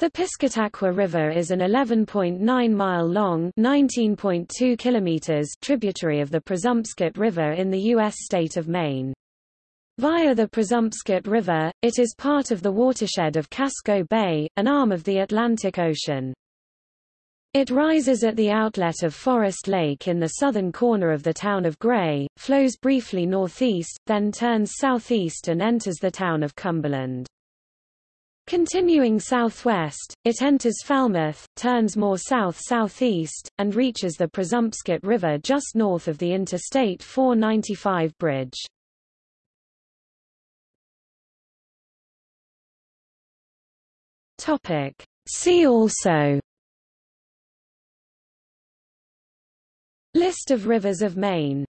The Piscataqua River is an 11.9-mile long (19.2 kilometers) tributary of the Presumpscot River in the U.S. state of Maine. Via the Presumpscot River, it is part of the watershed of Casco Bay, an arm of the Atlantic Ocean. It rises at the outlet of Forest Lake in the southern corner of the town of Gray, flows briefly northeast, then turns southeast and enters the town of Cumberland. Continuing southwest, it enters Falmouth, turns more south-southeast, and reaches the Presumpscot River just north of the Interstate 495 bridge. Topic. See also List of rivers of Maine